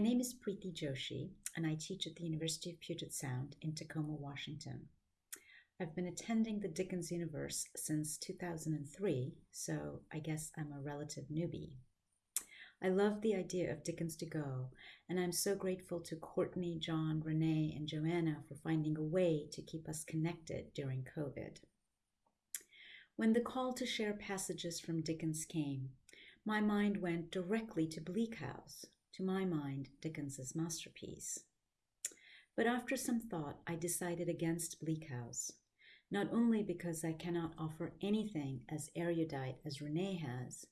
My name is Priti Joshi, and I teach at the University of Puget Sound in Tacoma, Washington. I've been attending the Dickens universe since 2003, so I guess I'm a relative newbie. I love the idea of Dickens to Go, and I'm so grateful to Courtney, John, Renee, and Joanna for finding a way to keep us connected during COVID. When the call to share passages from Dickens came, my mind went directly to Bleak House, to my mind, Dickens's masterpiece. But after some thought, I decided against Bleak House, not only because I cannot offer anything as erudite as Renee has,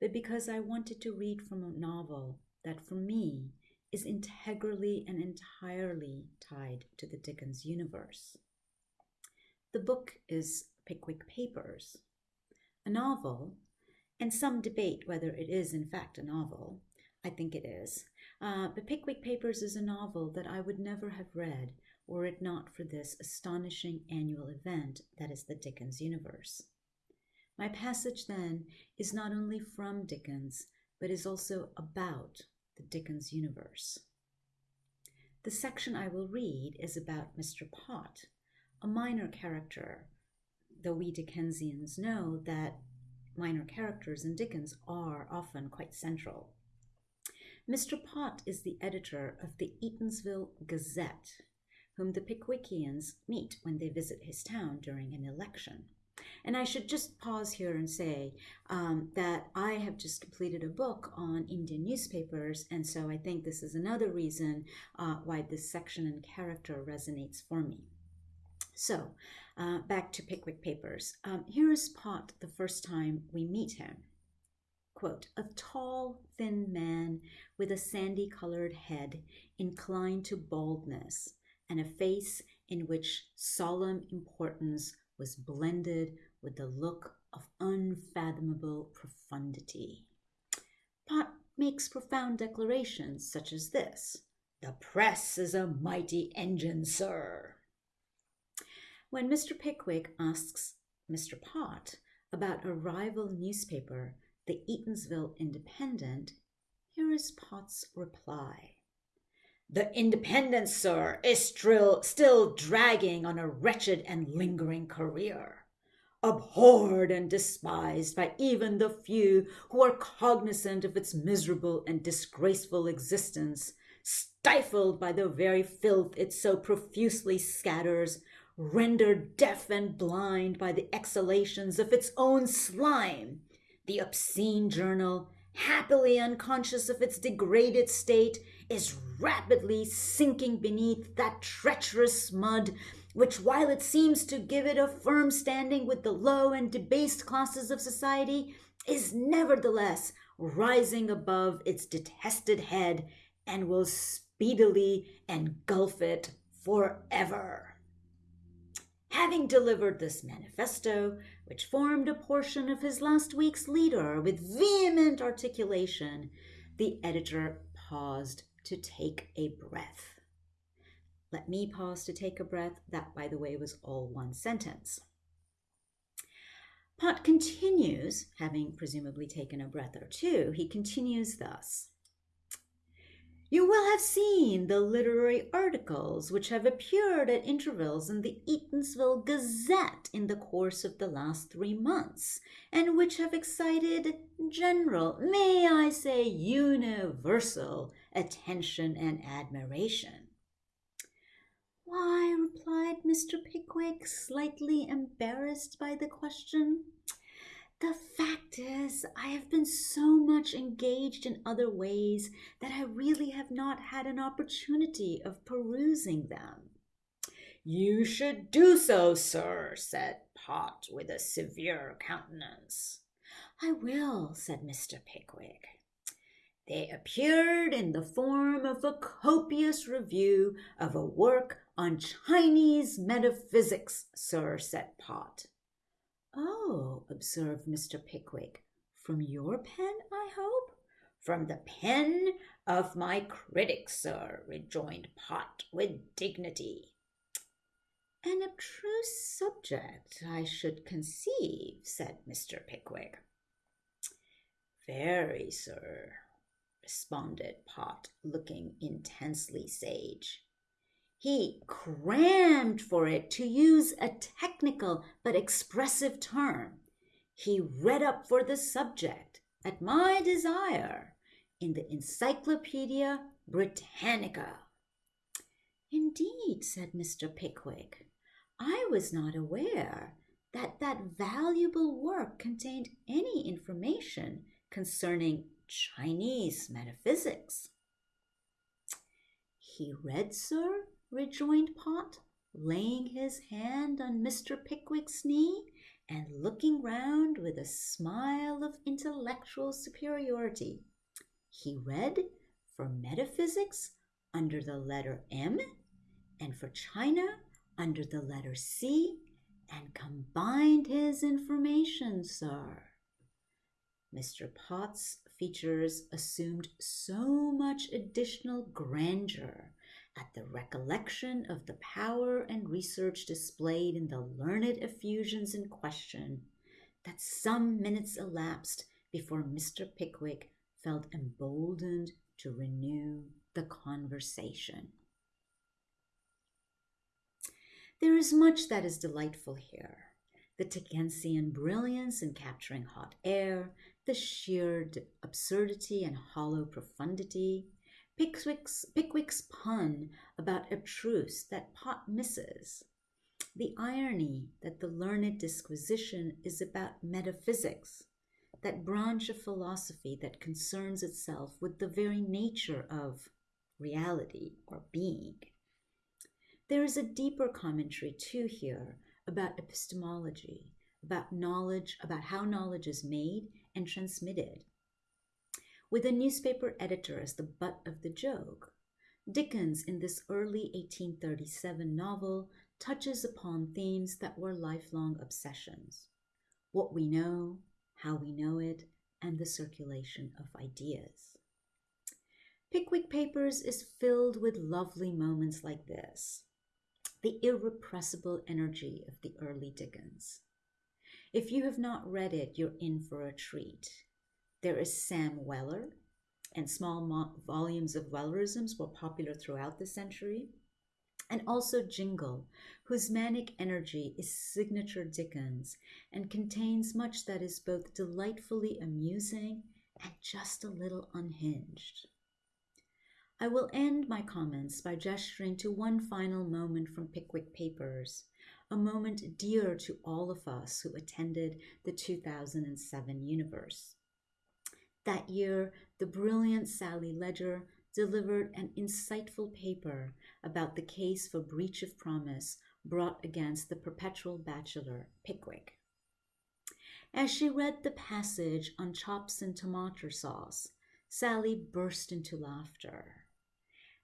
but because I wanted to read from a novel that, for me, is integrally and entirely tied to the Dickens universe. The book is Pickwick Papers, a novel, and some debate whether it is in fact a novel. I think it is. Uh, but Pickwick Papers is a novel that I would never have read were it not for this astonishing annual event that is the Dickens universe. My passage then is not only from Dickens, but is also about the Dickens universe. The section I will read is about Mr. Pott, a minor character, though we Dickensians know that minor characters in Dickens are often quite central. Mr. Pott is the editor of the Eatanswill Gazette, whom the Pickwickians meet when they visit his town during an election. And I should just pause here and say um, that I have just completed a book on Indian newspapers, and so I think this is another reason uh, why this section and character resonates for me. So, uh, back to Pickwick Papers. Um, here is Pott the first time we meet him. Quote, a tall, thin man with a sandy colored head inclined to baldness and a face in which solemn importance was blended with the look of unfathomable profundity. Pott makes profound declarations such as this The press is a mighty engine, sir. When Mr. Pickwick asks Mr. Pott about a rival newspaper, the Eatanswill Independent, here is Pott's reply. The Independent, sir, is still, still dragging on a wretched and lingering career, abhorred and despised by even the few who are cognizant of its miserable and disgraceful existence, stifled by the very filth it so profusely scatters, rendered deaf and blind by the exhalations of its own slime. The obscene journal, happily unconscious of its degraded state, is rapidly sinking beneath that treacherous mud which, while it seems to give it a firm standing with the low and debased classes of society, is nevertheless rising above its detested head and will speedily engulf it forever. Having delivered this manifesto, which formed a portion of his last week's leader with vehement articulation, the editor paused to take a breath. Let me pause to take a breath. That, by the way, was all one sentence. Pott continues, having presumably taken a breath or two, he continues thus. You will have seen the literary articles which have appeared at intervals in the Eatanswill Gazette in the course of the last three months, and which have excited general, may I say universal, attention and admiration. Why, replied Mr. Pickwick, slightly embarrassed by the question, the fact is, I have been so much engaged in other ways that I really have not had an opportunity of perusing them. You should do so, sir, said Pott with a severe countenance. I will, said Mr. Pickwick. They appeared in the form of a copious review of a work on Chinese metaphysics, sir, said Pott. Oh, observed Mr. Pickwick, from your pen, I hope? From the pen of my critic, sir, rejoined Pott with dignity. An abstruse subject, I should conceive, said Mr. Pickwick. Very, sir. responded Pott, looking intensely sage. He crammed for it, to use a technical but expressive term. He read up for the subject, at my desire, in the Encyclopedia Britannica. Indeed, said Mr. Pickwick, I was not aware that that valuable work contained any information concerning Chinese metaphysics. He read, sir, rejoined Pott, laying his hand on Mr. Pickwick's knee and looking round with a smile of intellectual superiority. He read for metaphysics under the letter M and for China under the letter C and combined his information, sir. Mr. Pott's features assumed so much additional grandeur at the recollection of the power and research displayed in the learned effusions in question that some minutes elapsed before Mr. Pickwick felt emboldened to renew the conversation. There is much that is delightful here. The Dickensian brilliance in capturing hot air, the sheer absurdity and hollow profundity, Pickwick's, Pickwick's pun about abstruse that Pott misses, the irony that the learned disquisition is about metaphysics, that branch of philosophy that concerns itself with the very nature of reality or being. There is a deeper commentary too here about epistemology, about knowledge, about how knowledge is made and transmitted. With a newspaper editor as the butt of the joke, Dickens, in this early 1837 novel, touches upon themes that were lifelong obsessions what we know, how we know it, and the circulation of ideas. Pickwick Papers is filled with lovely moments like this the irrepressible energy of the early Dickens. If you have not read it, you're in for a treat. There is Sam Weller, and small volumes of Wellerisms were popular throughout the century. And also Jingle, whose manic energy is signature Dickens and contains much that is both delightfully amusing and just a little unhinged. I will end my comments by gesturing to one final moment from Pickwick Papers, a moment dear to all of us who attended the 2007 universe. That year, the brilliant Sally Ledger delivered an insightful paper about the case for breach of promise brought against the perpetual bachelor Pickwick. As she read the passage on chops and tomato sauce, Sally burst into laughter.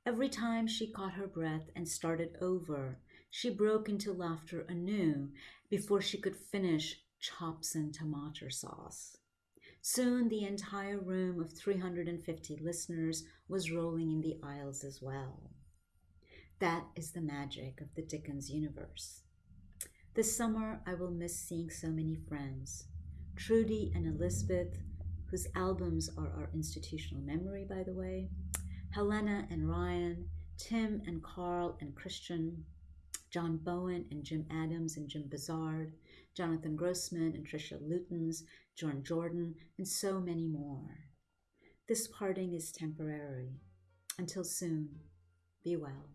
Every time she caught her breath and started over, she broke into laughter anew before she could finish chops and tomato sauce. Soon the entire room of 350 listeners was rolling in the aisles as well. That is the magic of the Dickens universe. This summer, I will miss seeing so many friends. Trudy and Elizabeth, whose albums are our institutional memory, by the way, Helena and Ryan, Tim and Carl and Christian, John Bowen and Jim Adams and Jim Buzard, Jonathan Grossman and Tricia Lootens, John Jordan, and so many more. This parting is temporary. Until soon, be well.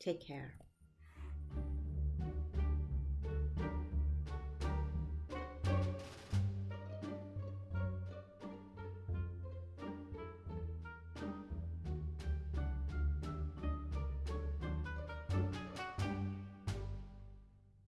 Take care.